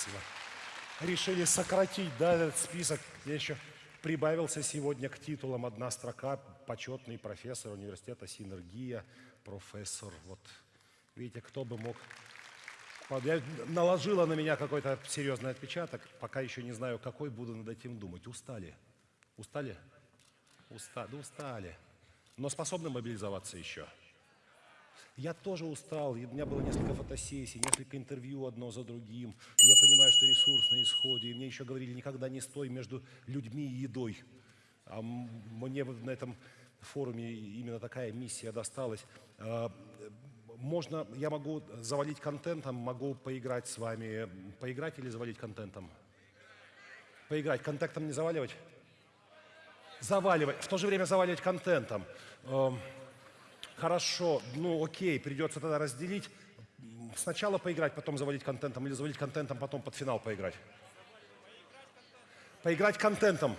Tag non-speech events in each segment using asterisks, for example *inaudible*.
Спасибо. Решили сократить, да, этот список. Я еще прибавился сегодня к титулам одна строка. Почетный профессор университета «Синергия», профессор. Вот видите, кто бы мог... Я наложила на меня какой-то серьезный отпечаток. Пока еще не знаю, какой буду над этим думать. Устали? Устали? Устали, да устали. Но способны мобилизоваться еще. Я тоже устал, у меня было несколько фотосессий, несколько интервью одно за другим. Я понимаю, что ресурс на исходе, и мне еще говорили, никогда не стой между людьми и едой. А мне на этом форуме именно такая миссия досталась. А, можно, я могу завалить контентом, могу поиграть с вами. Поиграть или завалить контентом? Поиграть. Контентом не заваливать? Заваливать. В то же время заваливать контентом. Хорошо, ну окей, придется тогда разделить. Сначала поиграть, потом завалить контентом, или завалить контентом, потом под финал поиграть. Поиграть контентом.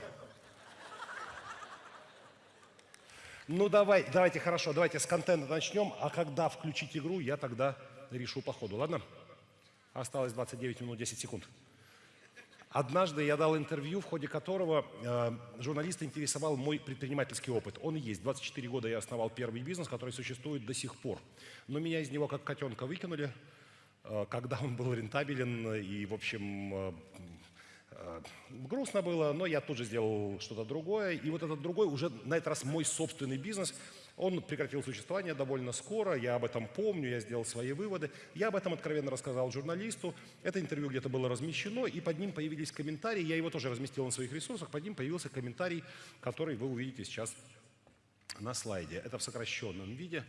Ну давай, давайте, хорошо, давайте с контента начнем, а когда включить игру, я тогда решу по ходу, ладно? Осталось 29 минут 10 секунд. Однажды я дал интервью, в ходе которого э, журналиста интересовал мой предпринимательский опыт. Он есть. 24 года я основал первый бизнес, который существует до сих пор. Но меня из него как котенка выкинули, э, когда он был рентабелен и, в общем, э, э, грустно было, но я тут же сделал что-то другое. И вот этот другой, уже на этот раз мой собственный бизнес – он прекратил существование довольно скоро, я об этом помню, я сделал свои выводы. Я об этом откровенно рассказал журналисту. Это интервью где-то было размещено, и под ним появились комментарии. Я его тоже разместил на своих ресурсах. Под ним появился комментарий, который вы увидите сейчас на слайде. Это в сокращенном виде.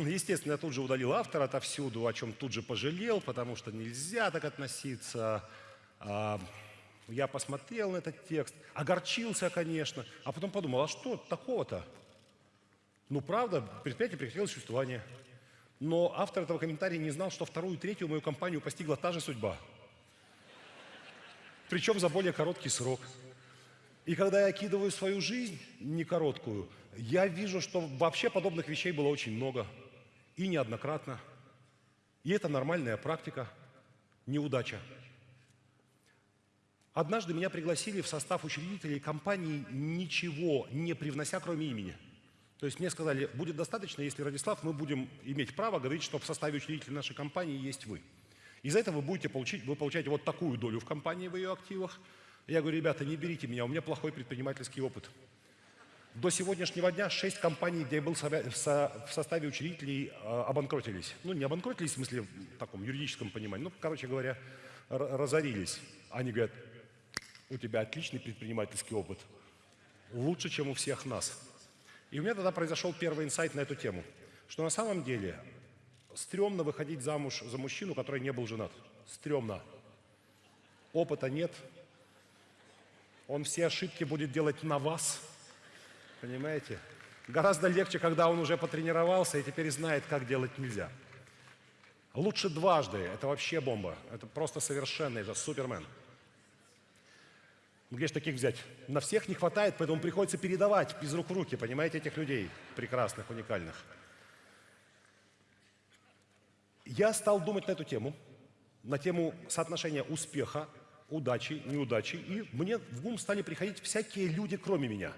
*laughs* Естественно, я тут же удалил автора отовсюду, о чем тут же пожалел, потому что нельзя так относиться. А, я посмотрел на этот текст, огорчился, конечно, а потом подумал, а что такого-то? Ну, правда, предприятие прекратило существование. Но автор этого комментария не знал, что вторую и третью мою компанию постигла та же судьба. Причем за более короткий срок. И когда я окидываю свою жизнь, не короткую, я вижу, что вообще подобных вещей было очень много. И неоднократно. И это нормальная практика, неудача. Однажды меня пригласили в состав учредителей компании, ничего не привнося, кроме имени. То есть мне сказали, будет достаточно, если, Радислав, мы будем иметь право говорить, что в составе учредителей нашей компании есть вы. И за это вы будете получить, вы получаете вот такую долю в компании, в ее активах. Я говорю, ребята, не берите меня, у меня плохой предпринимательский опыт. До сегодняшнего дня шесть компаний, где я был в составе учредителей, а, обанкротились. Ну, не обанкротились, в смысле, в таком юридическом понимании, ну, короче говоря, разорились. Они говорят, у тебя отличный предпринимательский опыт, лучше, чем у всех нас. И у меня тогда произошел первый инсайт на эту тему, что на самом деле стрёмно выходить замуж за мужчину, который не был женат. Стрёмно. Опыта нет. Он все ошибки будет делать на вас. Понимаете? Гораздо легче, когда он уже потренировался и теперь знает, как делать нельзя. Лучше дважды. Это вообще бомба. Это просто совершенный же супермен. Ну, где же таких взять? На всех не хватает, поэтому приходится передавать из рук в руки, понимаете, этих людей прекрасных, уникальных. Я стал думать на эту тему, на тему соотношения успеха, удачи, неудачи, и мне в ум стали приходить всякие люди, кроме меня.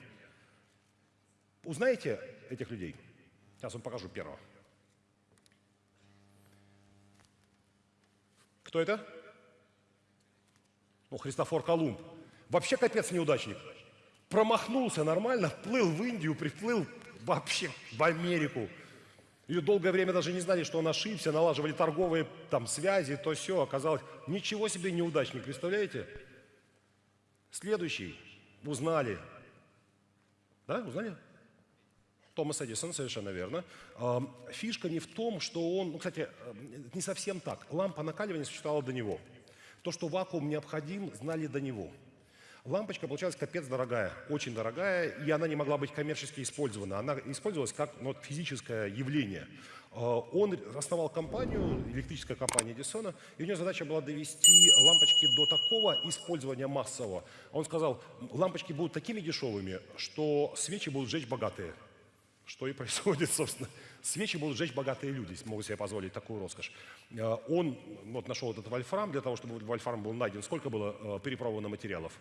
Узнаете этих людей? Сейчас вам покажу первого. Кто это? Ну, Христофор Колумб. Вообще капец неудачник. Промахнулся нормально, плыл в Индию, приплыл вообще в Америку. И долгое время даже не знали, что он ошибся, налаживали торговые там связи, то все. Оказалось, ничего себе неудачник, представляете? Следующий. Узнали. Да, узнали? Томас Эдисон, совершенно верно. Фишка не в том, что он, ну, кстати, не совсем так. Лампа накаливания существовала до него. То, что вакуум необходим, знали до него. Лампочка получалась капец дорогая, очень дорогая, и она не могла быть коммерчески использована. Она использовалась как ну, физическое явление. А, он основал компанию, электрическая компания Эдисона, и у него задача была довести лампочки до такого использования массового. Он сказал, лампочки будут такими дешевыми, что свечи будут жечь богатые. Что и происходит, *laughs* собственно. Свечи будут жечь богатые люди, могут себе позволить такую роскошь. Э, он вот нашел этот вольфрам, для того, чтобы вольфрам был найден. Сколько было э, перепробовано материалов?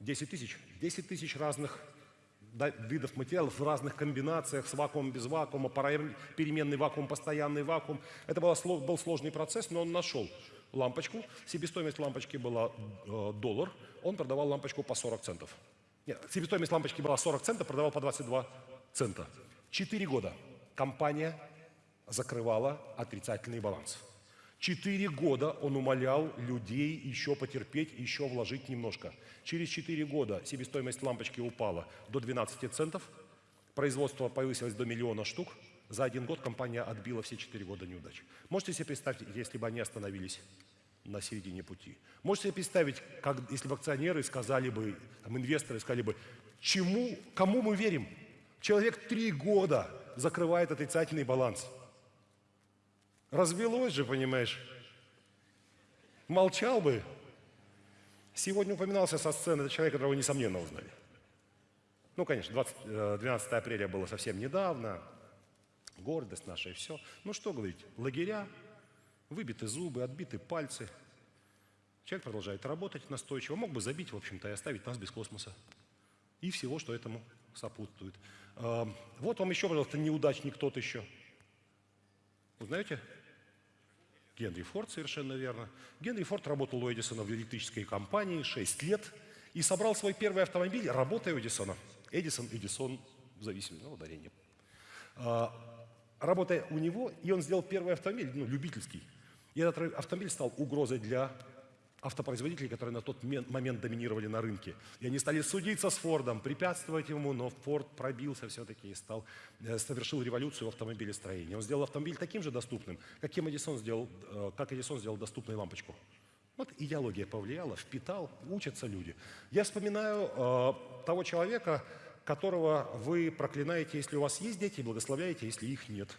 10 тысяч. 10 тысяч разных видов материалов в разных комбинациях, с вакуумом, без вакуума, переменный вакуум, постоянный вакуум. Это был сложный процесс, но он нашел лампочку. Себестоимость лампочки была э, доллар. Он продавал лампочку по 40 центов. Нет, себестоимость лампочки была 40 центов, продавал по 22 цента. Четыре года компания закрывала отрицательный баланс. Четыре года он умолял людей еще потерпеть, еще вложить немножко. Через четыре года себестоимость лампочки упала до 12 центов, производство повысилось до миллиона штук. За один год компания отбила все четыре года неудач. Можете себе представить, если бы они остановились на середине пути. Можете себе представить, как, если бы акционеры сказали бы, там, инвесторы сказали бы, чему, кому мы верим? Человек три года закрывает отрицательный баланс. Развелось же, понимаешь? Молчал бы. Сегодня упоминался со сцены этот человек, которого несомненно узнали. Ну, конечно, 20, 12 э, апреля было совсем недавно. Гордость наша и все. Ну, что говорить, лагеря, Выбиты зубы, отбиты пальцы. Человек продолжает работать настойчиво. Мог бы забить, в общем-то, и оставить нас без космоса. И всего, что этому сопутствует. А, вот вам еще, пожалуйста, неудачник тот еще. Узнаете? Генри Форд, совершенно верно. Генри Форд работал у Эдисона в электрической компании 6 лет и собрал свой первый автомобиль, работая у Эдисона. Эдисон, Эдисон, в зависимости от ударения. А, работая у него, и он сделал первый автомобиль, ну, любительский, и этот автомобиль стал угрозой для автопроизводителей, которые на тот момент доминировали на рынке. И они стали судиться с Фордом, препятствовать ему, но Форд пробился все-таки и стал, э, совершил революцию в автомобилестроении. Он сделал автомобиль таким же доступным, каким Эдисон сделал, э, как Эдисон сделал доступной лампочку. Вот идеология повлияла, впитал, учатся люди. Я вспоминаю э, того человека, которого вы проклинаете, если у вас есть дети, и благословляете, если их нет.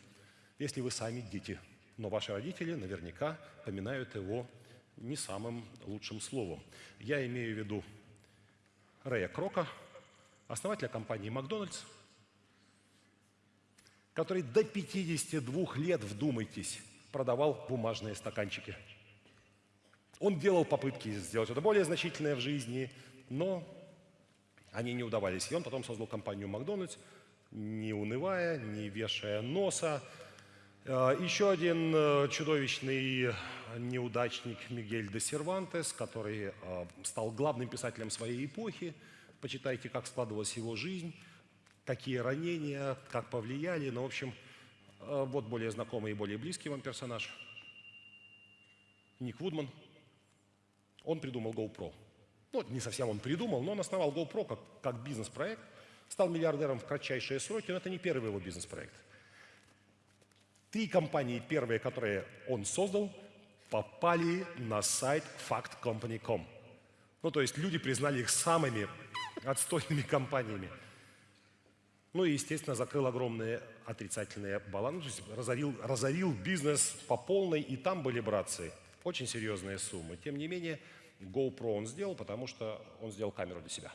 Если вы сами дети – но ваши родители наверняка поминают его не самым лучшим словом. Я имею в виду Рэя Крока, основателя компании «Макдональдс», который до 52 лет, вдумайтесь, продавал бумажные стаканчики. Он делал попытки сделать это более значительное в жизни, но они не удавались. И он потом создал компанию «Макдональдс», не унывая, не вешая носа, еще один э, чудовищный неудачник Мигель де Сервантес, который э, стал главным писателем своей эпохи. Почитайте, как складывалась его жизнь, какие ранения, как повлияли. Ну, в общем, вот более знакомый и более близкий вам персонаж. Ник Вудман. Он придумал GoPro. Ну, не совсем он придумал, но он основал GoPro как, как бизнес-проект. Стал миллиардером в кратчайшие сроки, но это не первый его бизнес-проект. Три компании, первые, которые он создал, попали на сайт factcompany.com. Ну, то есть люди признали их самыми отстойными компаниями. Ну и, естественно, закрыл огромные отрицательные балансы, то есть разорил, разорил бизнес по полной, и там были братцы. Очень серьезные суммы. Тем не менее, GoPro он сделал, потому что он сделал камеру для себя.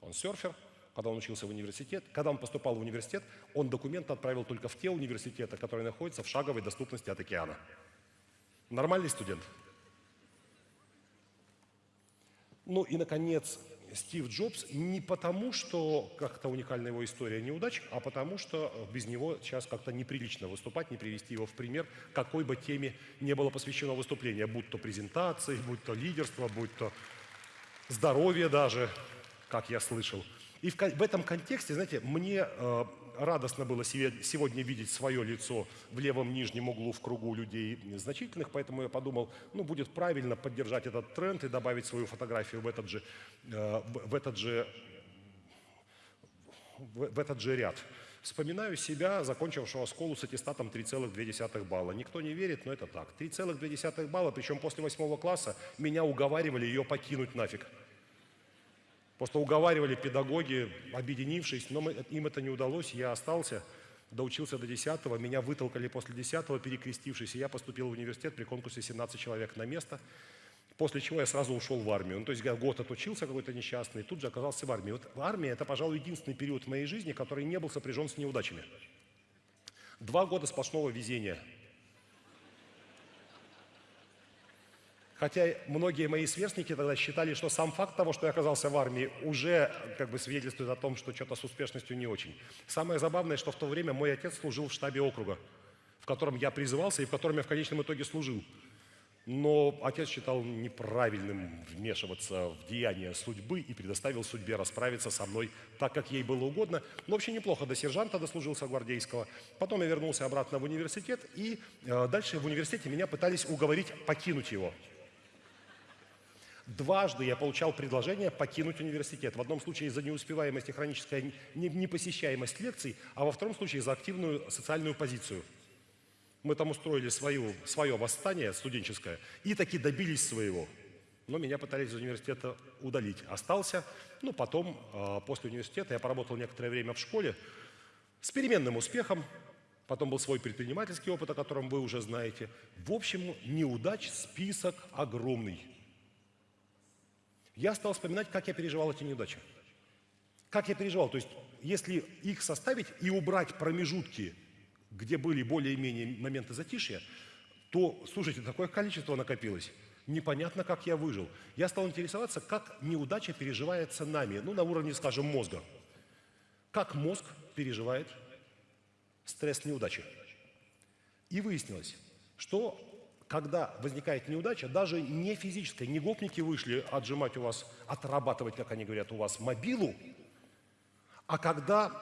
Он серфер, когда он учился в университет. Когда он поступал в университет, он документы отправил только в те университеты, которые находятся в шаговой доступности от океана. Нормальный студент. Ну и, наконец, Стив Джобс не потому, что как-то уникальная его история неудач, а потому, что без него сейчас как-то неприлично выступать, не привести его в пример, какой бы теме не было посвящено выступление, будь то презентации, будь то лидерство, будь то здоровье даже, как я слышал – и в, этом контексте, знаете, мне э, радостно было сегодня видеть свое лицо в левом нижнем углу в кругу людей значительных, поэтому я подумал, ну, будет правильно поддержать этот тренд и добавить свою фотографию в этот же, э, в этот же, в этот же ряд. Вспоминаю себя, закончившего школу с аттестатом 3,2 балла. Никто не верит, но это так. 3,2 балла, причем после восьмого класса меня уговаривали ее покинуть нафиг. Просто уговаривали педагоги, объединившись, но мы, им это не удалось, я остался, доучился до 10 меня вытолкали после 10 перекрестившись, и я поступил в университет при конкурсе 17 человек на место. После чего я сразу ушел в армию. Ну, то есть год отучился какой-то несчастный, тут же оказался в армии. Вот армия – это, пожалуй, единственный период в моей жизни, который не был сопряжен с неудачами. Два года сплошного везения. Хотя многие мои сверстники тогда считали, что сам факт того, что я оказался в армии, уже как бы свидетельствует о том, что что-то с успешностью не очень. Самое забавное, что в то время мой отец служил в штабе округа, в котором я призывался и в котором я в конечном итоге служил. Но отец считал неправильным вмешиваться в деяния судьбы и предоставил судьбе расправиться со мной так, как ей было угодно. Но вообще неплохо до сержанта дослужился гвардейского. Потом я вернулся обратно в университет, и э, дальше в университете меня пытались уговорить покинуть его. Дважды я получал предложение покинуть университет. В одном случае за неуспеваемость и хроническая непосещаемость лекций, а во втором случае за активную социальную позицию – мы там устроили свою, свое восстание студенческое и таки добились своего. Но меня пытались из университета удалить. Остался, ну потом, а, после университета, я поработал некоторое время в школе с переменным успехом. Потом был свой предпринимательский опыт, о котором вы уже знаете. В общем, неудач список огромный. Я стал вспоминать, как я переживал эти неудачи. Как я переживал. То есть, если их составить и убрать промежутки где были более-менее моменты затишья, то, слушайте, такое количество накопилось. Непонятно, как я выжил. Я стал интересоваться, как неудача переживается нами, ну, на уровне, скажем, мозга. Как мозг переживает стресс неудачи. И выяснилось, что когда возникает неудача, даже не физическая, не гопники вышли отжимать у вас, отрабатывать, как они говорят, у вас мобилу, а когда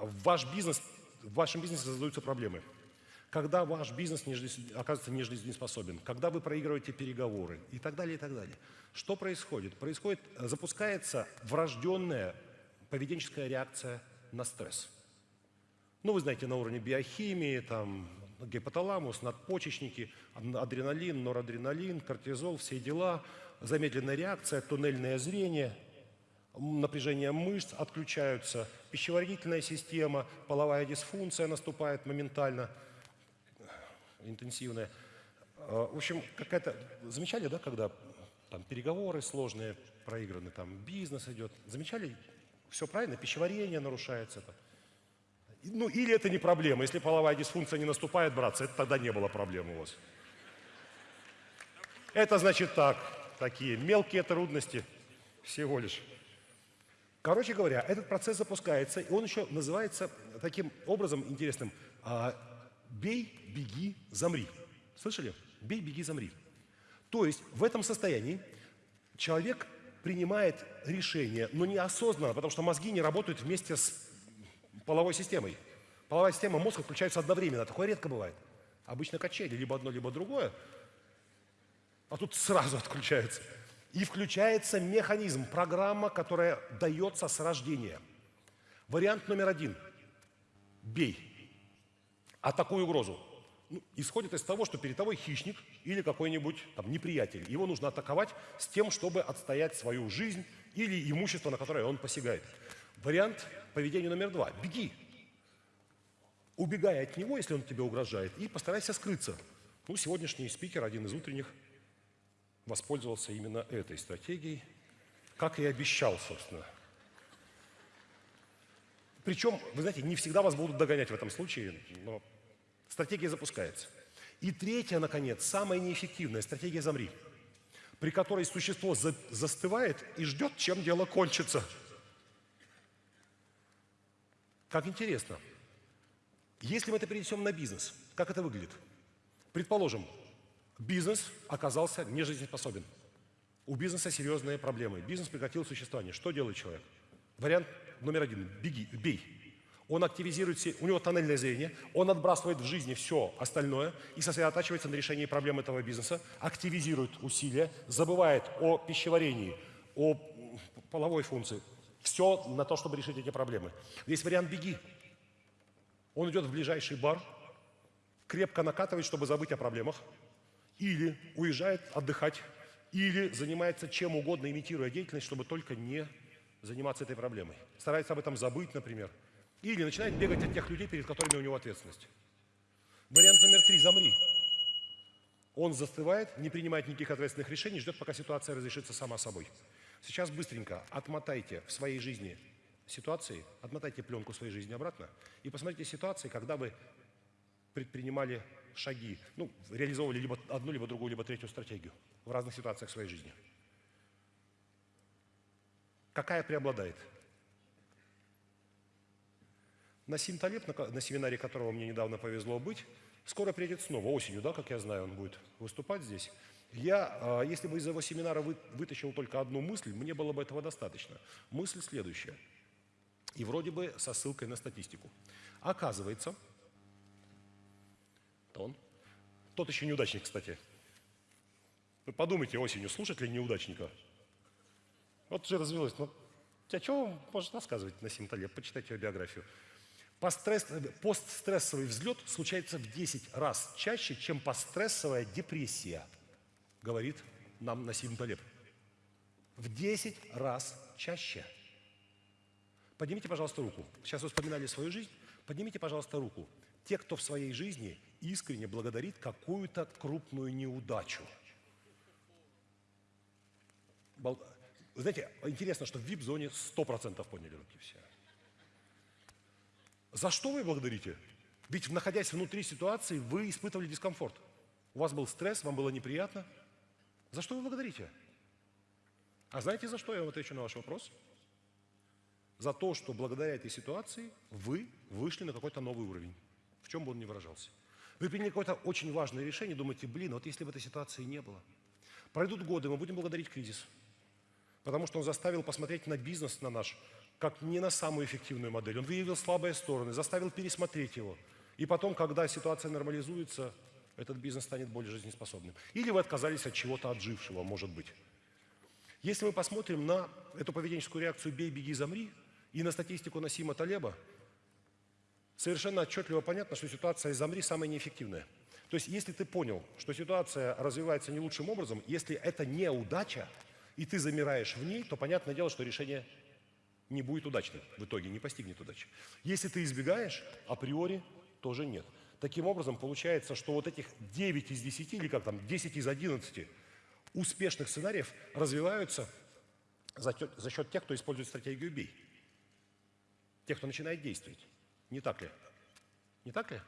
ваш бизнес в вашем бизнесе создаются проблемы. Когда ваш бизнес не, оказывается не жизнеспособен, когда вы проигрываете переговоры и так далее, и так далее. Что происходит? Происходит, запускается врожденная поведенческая реакция на стресс. Ну, вы знаете, на уровне биохимии, там, гипоталамус, надпочечники, адреналин, норадреналин, кортизол, все дела, замедленная реакция, туннельное зрение – напряжение мышц отключаются, пищеварительная система, половая дисфункция наступает моментально, интенсивная. А, в общем, какая-то... Замечали, да, когда там переговоры сложные проиграны, там бизнес идет. Замечали? Все правильно, пищеварение нарушается. Это. Ну, или это не проблема. Если половая дисфункция не наступает, братцы, это тогда не было проблем у вас. Это значит так, такие мелкие трудности всего лишь. Короче говоря, этот процесс запускается, и он еще называется таким образом интересным а, «бей, беги, замри». Слышали? «Бей, беги, замри». То есть в этом состоянии человек принимает решение, но неосознанно, потому что мозги не работают вместе с половой системой. Половая система мозга включается одновременно. Такое редко бывает. Обычно качели, либо одно, либо другое. А тут сразу *laughs* отключается. И включается механизм, программа, которая дается с рождения. Вариант номер один. Бей. Атакуй угрозу. Ну, исходит из того, что перед тобой хищник или какой-нибудь там неприятель. Его нужно атаковать с тем, чтобы отстоять свою жизнь или имущество, на которое он посягает. Вариант поведения номер два. Беги. Убегай от него, если он тебе угрожает, и постарайся скрыться. Ну, сегодняшний спикер, один из утренних, воспользовался именно этой стратегией, как и обещал, собственно. Причем, вы знаете, не всегда вас будут догонять в этом случае, но стратегия запускается. И третья, наконец, самая неэффективная стратегия «Замри», при которой существо за застывает и ждет, чем дело кончится. Как интересно. Если мы это перенесем на бизнес, как это выглядит? Предположим, Бизнес оказался нежизнеспособен. У бизнеса серьезные проблемы. Бизнес прекратил существование. Что делает человек? Вариант номер один. Беги, бей. Он активизирует, у него тоннельное зрение, он отбрасывает в жизни все остальное и сосредотачивается на решении проблем этого бизнеса, активизирует усилия, забывает о пищеварении, о половой функции. Все на то, чтобы решить эти проблемы. Есть вариант «беги». Он идет в ближайший бар, крепко накатывает, чтобы забыть о проблемах, или уезжает отдыхать, или занимается чем угодно, имитируя деятельность, чтобы только не заниматься этой проблемой. Старается об этом забыть, например. Или начинает бегать от тех людей, перед которыми у него ответственность. Вариант номер три – замри. Он застывает, не принимает никаких ответственных решений, ждет, пока ситуация разрешится сама собой. Сейчас быстренько отмотайте в своей жизни ситуации, отмотайте пленку своей жизни обратно и посмотрите ситуации, когда вы предпринимали шаги, ну, реализовывали либо одну, либо другую, либо третью стратегию в разных ситуациях своей жизни. Какая преобладает? Насим Талеб, на, на семинаре которого мне недавно повезло быть, скоро приедет снова, осенью, да, как я знаю, он будет выступать здесь. Я, а, если бы из его семинара вы, вытащил только одну мысль, мне было бы этого достаточно. Мысль следующая. И вроде бы со ссылкой на статистику. Оказывается, он, тот еще неудачник, кстати. Вы подумайте осенью, слушать ли неудачника? Вот уже развелось. Ну, а что он может рассказывать на Талеб? Почитайте его биографию. Постресс, постстрессовый взлет случается в 10 раз чаще, чем постстрессовая депрессия, говорит нам Насим Талеб. В 10 раз чаще. Поднимите, пожалуйста, руку. Сейчас вы вспоминали свою жизнь. Поднимите, пожалуйста, руку. Те, кто в своей жизни искренне благодарит какую-то крупную неудачу. Вы знаете, интересно, что в вип-зоне 100% поняли руки все. За что вы благодарите? Ведь, находясь внутри ситуации, вы испытывали дискомфорт. У вас был стресс, вам было неприятно. За что вы благодарите? А знаете, за что я вам отвечу на ваш вопрос? За то, что благодаря этой ситуации вы вышли на какой-то новый уровень, в чем бы он ни выражался. Вы приняли какое-то очень важное решение, думаете, блин, вот если бы этой ситуации не было. Пройдут годы, мы будем благодарить кризис, потому что он заставил посмотреть на бизнес, на наш, как не на самую эффективную модель. Он выявил слабые стороны, заставил пересмотреть его. И потом, когда ситуация нормализуется, этот бизнес станет более жизнеспособным. Или вы отказались от чего-то отжившего, может быть. Если мы посмотрим на эту поведенческую реакцию «бей, беги, замри» и на статистику Насима Талеба, совершенно отчетливо понятно, что ситуация «замри» самая неэффективная. То есть, если ты понял, что ситуация развивается не лучшим образом, если это неудача, и ты замираешь в ней, то понятное дело, что решение не будет удачным в итоге, не постигнет удачи. Если ты избегаешь, априори тоже нет. Таким образом, получается, что вот этих 9 из 10, или как там, 10 из 11 успешных сценариев развиваются за, за счет тех, кто использует стратегию «бей». Тех, кто начинает действовать. Не так ли? Не так ли?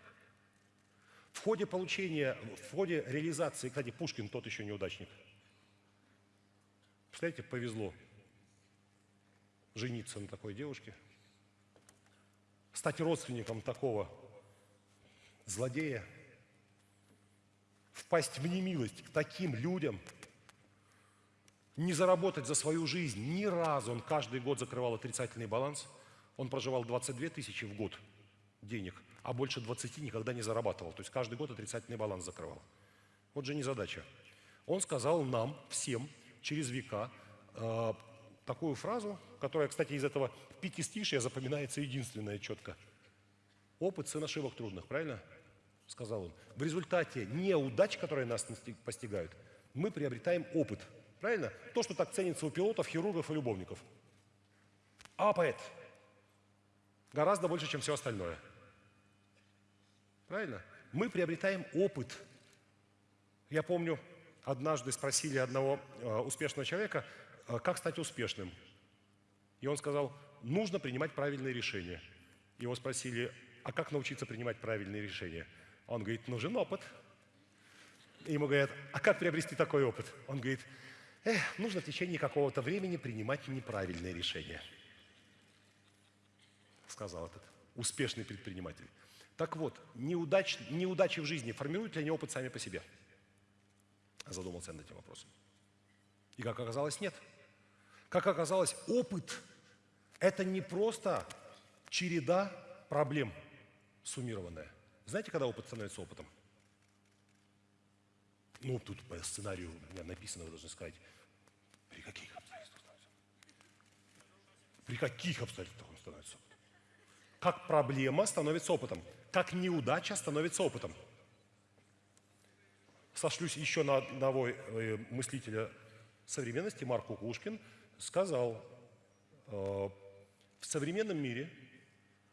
В ходе получения, в ходе реализации, кстати, Пушкин тот еще неудачник. Представляете, повезло жениться на такой девушке, стать родственником такого злодея, впасть в немилость к таким людям, не заработать за свою жизнь ни разу. Он каждый год закрывал отрицательный баланс. Он проживал 22 тысячи в год денег, а больше 20 никогда не зарабатывал. То есть каждый год отрицательный баланс закрывал. Вот же незадача. Он сказал нам, всем, через века, э, такую фразу, которая, кстати, из этого пятистишия запоминается единственная четко. Опыт сын ошибок трудных, правильно? Сказал он. В результате неудач, которые нас постигают, мы приобретаем опыт. Правильно? То, что так ценится у пилотов, хирургов и любовников. Опыт. Гораздо больше, чем все остальное. Правильно? Мы приобретаем опыт. Я помню, однажды спросили одного э, успешного человека, а как стать успешным? И он сказал, нужно принимать правильные решения. Его спросили, а как научиться принимать правильные решения? Он говорит, нужен опыт. И ему говорят, а как приобрести такой опыт? Он говорит, эх, нужно в течение какого-то времени принимать неправильные решения. Сказал этот успешный предприниматель. Так вот, неудач, неудачи в жизни формируют ли они опыт сами по себе? Задумался над этим вопросом. И как оказалось, нет. Как оказалось, опыт – это не просто череда проблем суммированная. Знаете, когда опыт становится опытом? Ну, тут по сценарию у меня написано, вы должны сказать, при каких обстоятельствах становится При каких обстоятельствах он становится опытом? Как проблема становится опытом, как неудача становится опытом. Сошлюсь еще на одного э, мыслителя современности, Марк Кукушкин – сказал, э, в современном мире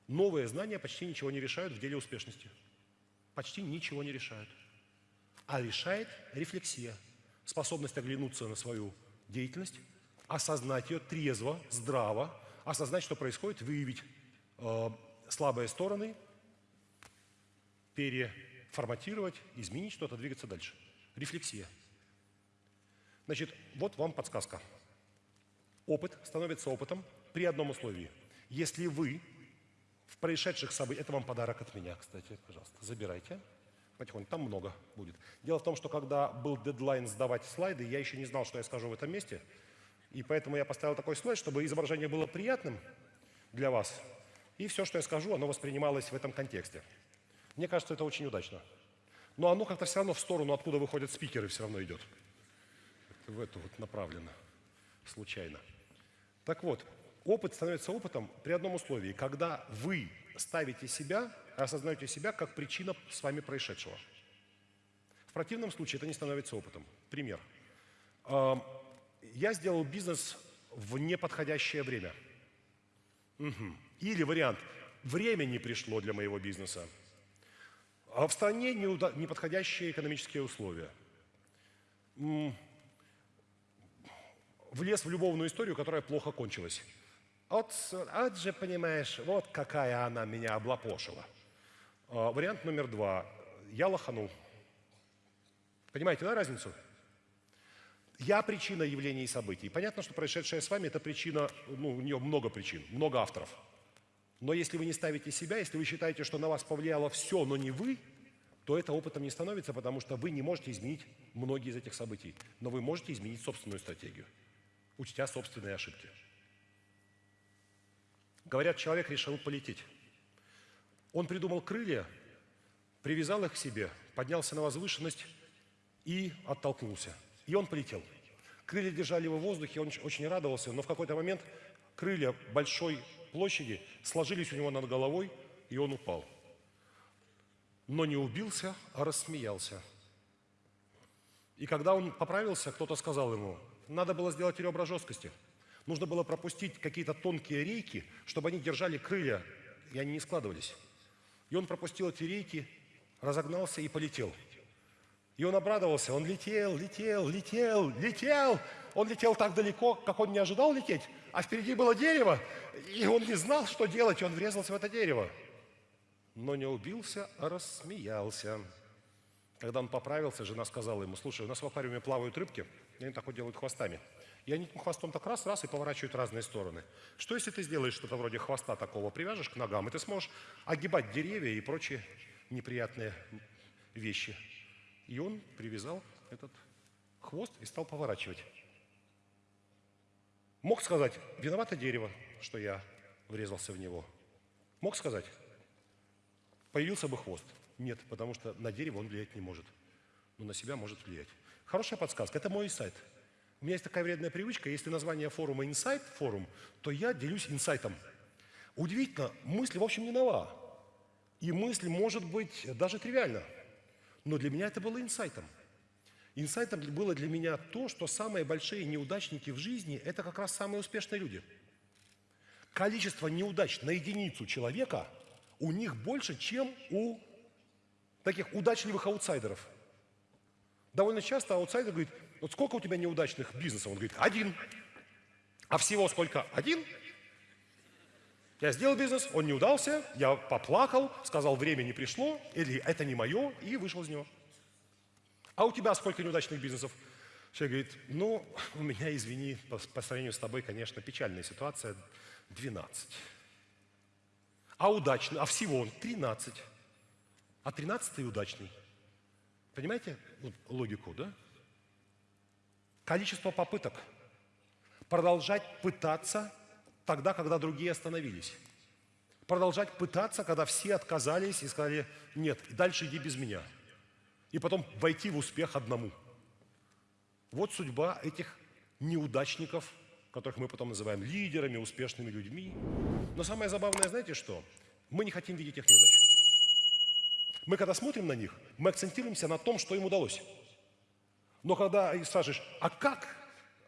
новые знания почти ничего не решают в деле успешности. Почти ничего не решают. а решает рефлексия, способность оглянуться на свою деятельность, осознать ее трезво, здраво, осознать, что происходит, выявить э, слабые стороны, переформатировать, изменить что-то, двигаться дальше. Рефлексия. Значит, вот вам подсказка. Опыт становится опытом при одном условии. Если вы в происшедших событиях... Это вам подарок от меня, кстати, пожалуйста, забирайте. Потихоньку, там много будет. Дело в том, что когда был дедлайн сдавать слайды, я еще не знал, что я скажу в этом месте. И поэтому я поставил такой слайд, чтобы изображение было приятным для вас. И все, что я скажу, оно воспринималось в этом контексте. Мне кажется, это очень удачно. Но оно как-то все равно в сторону, откуда выходят спикеры, все равно идет. В эту вот направлено. Случайно. Так вот, опыт становится опытом при одном условии, когда вы ставите себя, осознаете себя как причина с вами происшедшего. В противном случае это не становится опытом. Пример. Я сделал бизнес в неподходящее время. Угу. Или вариант. Время не пришло для моего бизнеса. А в стране неподходящие экономические условия. Влез в любовную историю, которая плохо кончилась. Вот, вот же, понимаешь, вот какая она меня облапошила. А, вариант номер два. Я лоханул. Понимаете, да, разницу? Я причина явлений и событий. Понятно, что происшедшее с вами – это причина, ну, у нее много причин, много авторов. Но если вы не ставите себя, если вы считаете, что на вас повлияло все, но не вы, то это опытом не становится, потому что вы не можете изменить многие из этих событий. Но вы можете изменить собственную стратегию, учтя собственные ошибки. Говорят, человек решил полететь. Он придумал крылья, привязал их к себе, поднялся на возвышенность и оттолкнулся. И он полетел. Крылья держали его в воздухе, он очень радовался, но в какой-то момент крылья большой площади сложились у него над головой, и он упал. Но не убился, а рассмеялся. И когда он поправился, кто-то сказал ему, надо было сделать ребра жесткости – Нужно было пропустить какие-то тонкие рейки, чтобы они держали крылья, и они не складывались. И он пропустил эти рейки, разогнался и полетел. И он обрадовался, он летел, летел, летел, летел. Он летел так далеко, как он не ожидал лететь, а впереди было дерево, и он не знал, что делать, и он врезался в это дерево. Но не убился, а рассмеялся. Когда он поправился, жена сказала ему, слушай, у нас в аквариуме плавают рыбки, и они так вот делают хвостами. И они хвостом так раз-раз и поворачивают разные стороны. Что если ты сделаешь что-то вроде хвоста такого, привяжешь к ногам, и ты сможешь огибать деревья и прочие неприятные вещи. И он привязал этот хвост и стал поворачивать. Мог сказать, виновато дерево, что я врезался в него. Мог сказать, появился бы хвост. Нет, потому что на дерево он влиять не может, но на себя может влиять. Хорошая подсказка, это мой сайт – у меня есть такая вредная привычка, если название форума «Инсайт» форум, то я делюсь инсайтом. Удивительно, мысль, в общем, не нова. И мысль может быть даже тривиальна. Но для меня это было инсайтом. Инсайтом было для меня то, что самые большие неудачники в жизни – это как раз самые успешные люди. Количество неудач на единицу человека у них больше, чем у таких удачливых аутсайдеров. Довольно часто аутсайдер говорит, вот сколько у тебя неудачных бизнесов? Он говорит, один. А всего сколько? Один? Я сделал бизнес, он не удался, я поплакал, сказал, время не пришло, или это не мое, и вышел из него. А у тебя сколько неудачных бизнесов? Человек говорит, ну, у меня, извини, по, по сравнению с тобой, конечно, печальная ситуация, 12. А удачный, а всего 13. А 13 удачный. Понимаете логику, да? Количество попыток. Продолжать пытаться тогда, когда другие остановились. Продолжать пытаться, когда все отказались и сказали, нет, дальше иди без меня. И потом войти в успех одному. Вот судьба этих неудачников, которых мы потом называем лидерами, успешными людьми. Но самое забавное, знаете что? Мы не хотим видеть их неудач. Мы когда смотрим на них, мы акцентируемся на том, что им удалось. Но когда спрашиваешь, а как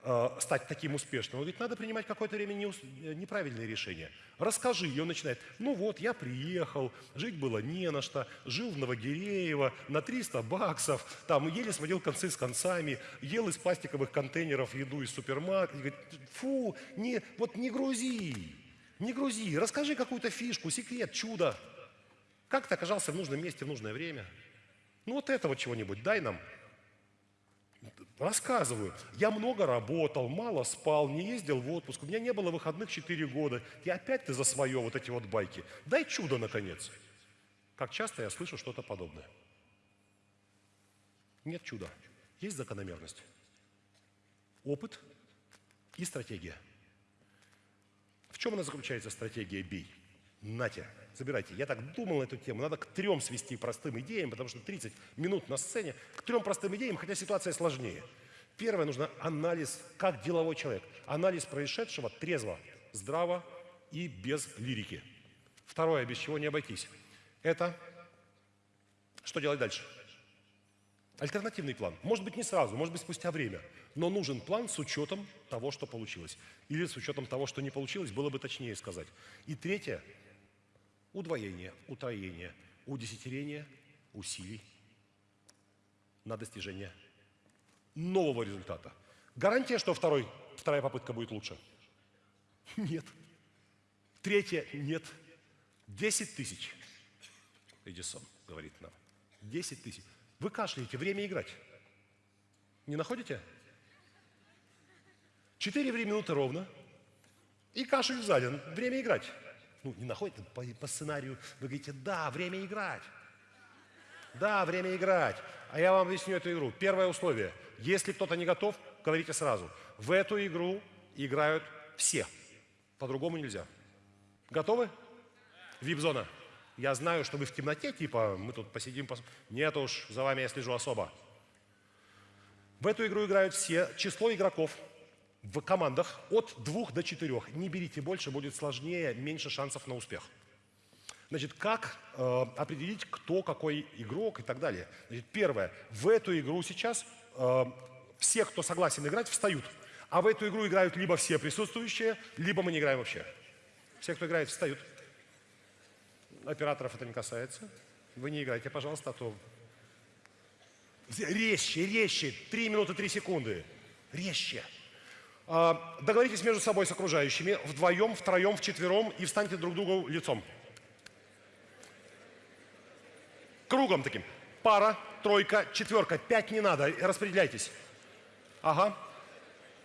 э, стать таким успешным, ведь надо принимать какое-то время э, неправильные решения. Расскажи, и он начинает, ну вот, я приехал, жить было не на что, жил в Новогиреево на 300 баксов, там еле сводил концы с концами, ел из пластиковых контейнеров еду из супермаркета. Говорит, фу, не, вот не грузи, не грузи, расскажи какую-то фишку, секрет, чудо. Как ты оказался в нужном месте в нужное время? Ну вот этого чего-нибудь дай нам. Рассказываю. Я много работал, мало спал, не ездил в отпуск. У меня не было выходных 4 года. И опять ты за свое вот эти вот байки. Дай чудо, наконец. Как часто я слышу что-то подобное. Нет чуда. Есть закономерность. Опыт и стратегия. В чем она заключается, стратегия «бей»? Нате, забирайте. Я так думал на эту тему. Надо к трем свести простым идеям, потому что 30 минут на сцене. К трем простым идеям, хотя ситуация сложнее. Первое, нужно анализ, как деловой человек. Анализ происшедшего трезво, здраво и без лирики. Второе, без чего не обойтись. Это что делать дальше? Альтернативный план. Может быть, не сразу, может быть, спустя время. Но нужен план с учетом того, что получилось. Или с учетом того, что не получилось, было бы точнее сказать. И третье удвоение, утроение, удесятерение усилий на достижение нового результата. Гарантия, что второй, вторая попытка будет лучше? Нет. Третья – нет. Десять тысяч. Эдисон говорит нам. Десять тысяч. Вы кашляете, время играть. Не находите? Четыре минуты ровно. И кашель сзади. Время играть ну, не находите по, по сценарию, вы говорите, да, время играть. Да, время играть. А я вам объясню эту игру. Первое условие. Если кто-то не готов, говорите сразу. В эту игру играют все. По-другому нельзя. Готовы? Вип-зона. Я знаю, что вы в темноте, типа, мы тут посидим. Пос... Нет уж, за вами я слежу особо. В эту игру играют все. Число игроков в командах от двух до четырех. Не берите больше, будет сложнее, меньше шансов на успех. Значит, как э, определить, кто какой игрок и так далее? Значит, первое. В эту игру сейчас э, все, кто согласен играть, встают. А в эту игру играют либо все присутствующие, либо мы не играем вообще. Все, кто играет, встают. Операторов это не касается. Вы не играйте, пожалуйста, а то... Резче, резче. Три минуты, три секунды. Резче. А, договоритесь между собой с окружающими, вдвоем, втроем, вчетвером и встаньте друг другу лицом. Кругом таким. Пара, тройка, четверка. Пять не надо, распределяйтесь. Ага.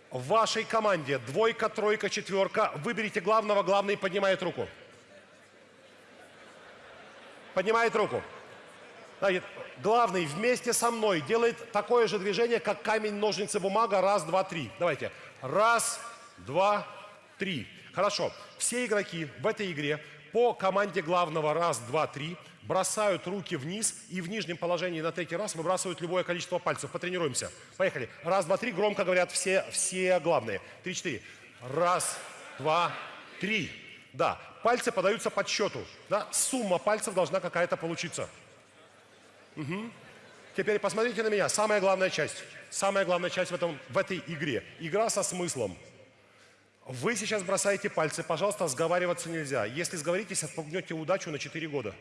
В вашей команде двойка, тройка, четверка. Выберите главного, главный поднимает руку. Поднимает руку. Значит, главный вместе со мной делает такое же движение, как камень, ножницы, бумага. Раз, два, три. Давайте. Раз, два, три. Хорошо. Все игроки в этой игре по команде главного раз, два, три бросают руки вниз и в нижнем положении на третий раз выбрасывают любое количество пальцев. Потренируемся. Поехали. Раз, два, три. Громко говорят все, все главные. Три, четыре. Раз, два, три. Да. Пальцы подаются под счету. Да? Сумма пальцев должна какая-то получиться. Угу. Теперь посмотрите на меня. Самая главная часть. Самая главная часть в, этом, в этой игре. Игра со смыслом. Вы сейчас бросаете пальцы, пожалуйста, сговариваться нельзя. Если сговоритесь, отпугнете удачу на 4 года.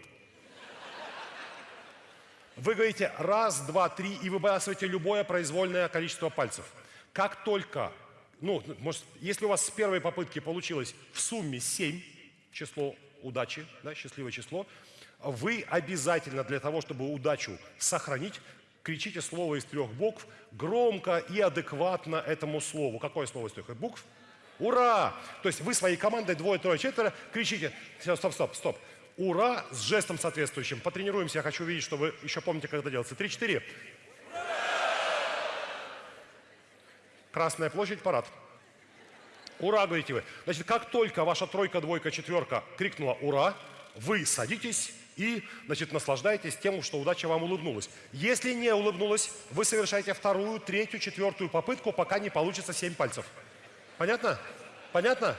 Вы говорите раз, два, три и выбрасываете любое произвольное количество пальцев. Как только, ну, может, если у вас с первой попытки получилось в сумме 7, число удачи, да, счастливое число, вы обязательно для того, чтобы удачу сохранить, кричите слово из трех букв громко и адекватно этому слову. Какое слово из трех букв? Ура! То есть вы своей командой двое, трое, четверо кричите. Стоп, стоп, стоп. Ура с жестом соответствующим. Потренируемся. Я хочу видеть, что вы еще помните, как это делается. Три-четыре. Красная площадь, парад. Ура, говорите вы. Значит, как только ваша тройка, двойка, четверка крикнула «Ура!», вы садитесь и, значит, наслаждаетесь тем, что удача вам улыбнулась. Если не улыбнулась, вы совершаете вторую, третью, четвертую попытку, пока не получится семь пальцев. Понятно? Понятно?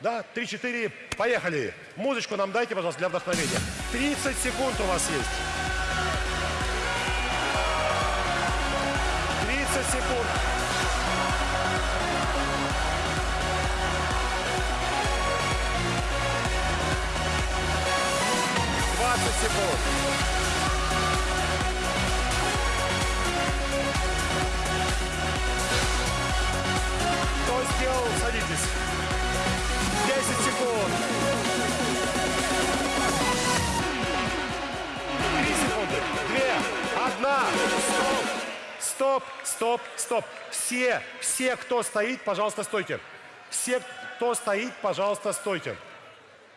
Да, три, четыре, поехали. Музычку нам дайте, пожалуйста, для вдохновения. 30 секунд у вас есть. 30 секунд. Кто сделал, садитесь. 10 секунд. 3 секунды. 2, 1. Стоп. Стоп, стоп, стоп. Все, все, кто стоит, пожалуйста, стойте. Все, кто стоит, пожалуйста, стойте.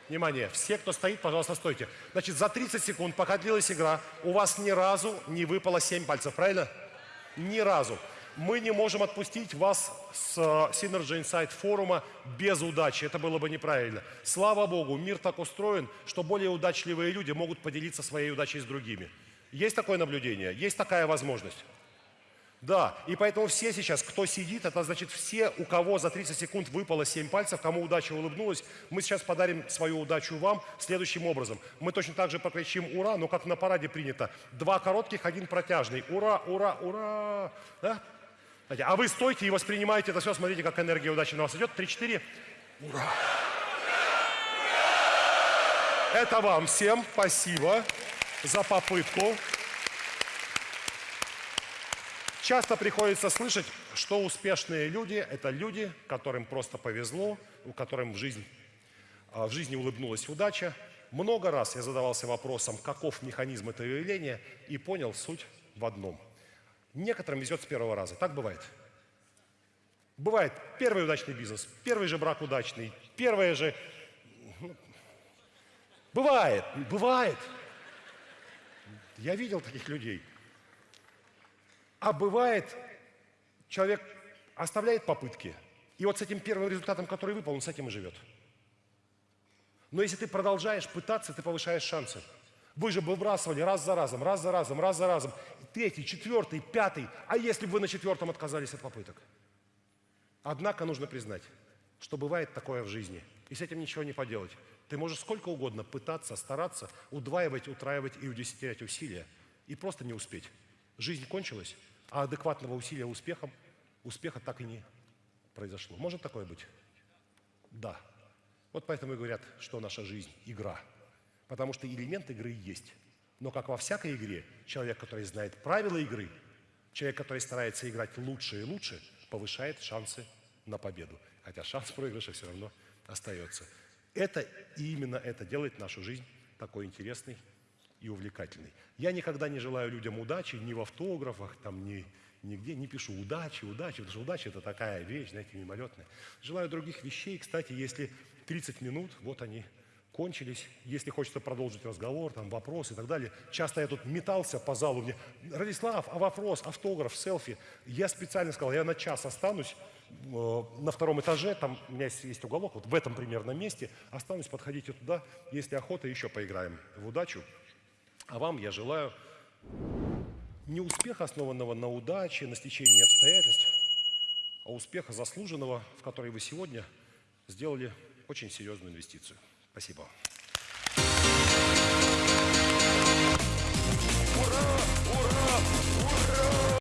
Внимание, все, кто стоит, пожалуйста, стойте. Значит, за 30 секунд, пока длилась игра, у вас ни разу не выпало 7 пальцев, правильно? Ни разу. Мы не можем отпустить вас с э, Synergy Insight форума без удачи. Это было бы неправильно. Слава Богу, мир так устроен, что более удачливые люди могут поделиться своей удачей с другими. Есть такое наблюдение? Есть такая возможность? Да, и поэтому все сейчас, кто сидит, это значит все, у кого за 30 секунд выпало 7 пальцев, кому удача улыбнулась, мы сейчас подарим свою удачу вам следующим образом. Мы точно так же покричим «Ура!», но как на параде принято. Два коротких, один протяжный. Ура, ура, ура! Да? А вы стойте и воспринимаете это все, смотрите, как энергия удачи на вас идет. Три-четыре. Ура! Это вам всем спасибо за попытку. Часто приходится слышать, что успешные люди – это люди, которым просто повезло, у которым в, жизнь, а, в жизни улыбнулась удача. Много раз я задавался вопросом, каков механизм этого явления, и понял суть в одном. Некоторым везет с первого раза. Так бывает. Бывает первый удачный бизнес, первый же брак удачный, первое же... ну, Бывает, бывает. Я видел таких людей. А бывает, человек оставляет попытки, и вот с этим первым результатом, который выпал, он с этим и живет. Но если ты продолжаешь пытаться, ты повышаешь шансы. Вы же выбрасывали раз за разом, раз за разом, раз за разом. Третий, четвертый, пятый. А если бы вы на четвертом отказались от попыток? Однако нужно признать, что бывает такое в жизни. И с этим ничего не поделать. Ты можешь сколько угодно пытаться, стараться, удваивать, утраивать и удесятерять усилия. И просто не успеть. Жизнь кончилась, а адекватного усилия успехом, успеха так и не произошло. Может такое быть? Да. Вот поэтому и говорят, что наша жизнь – игра. Потому что элемент игры есть. Но как во всякой игре, человек, который знает правила игры, человек, который старается играть лучше и лучше, повышает шансы на победу. Хотя шанс проигрыша все равно остается. Это и именно это делает нашу жизнь такой интересной и увлекательной. Я никогда не желаю людям удачи ни в автографах, там, ни, нигде не пишу удачи, удачи, потому что удача – это такая вещь, знаете, мимолетная. Желаю других вещей. Кстати, если 30 минут, вот они, кончились. Если хочется продолжить разговор, там, вопрос и так далее. Часто я тут метался по залу, мне, Радислав, а вопрос, автограф, селфи. Я специально сказал, я на час останусь э, на втором этаже, там у меня есть, есть уголок, вот в этом примерно месте. Останусь, подходите туда, если охота, еще поиграем в удачу. А вам я желаю не успеха, основанного на удаче, на стечении обстоятельств, а успеха заслуженного, в который вы сегодня сделали очень серьезную инвестицию. Спасибо.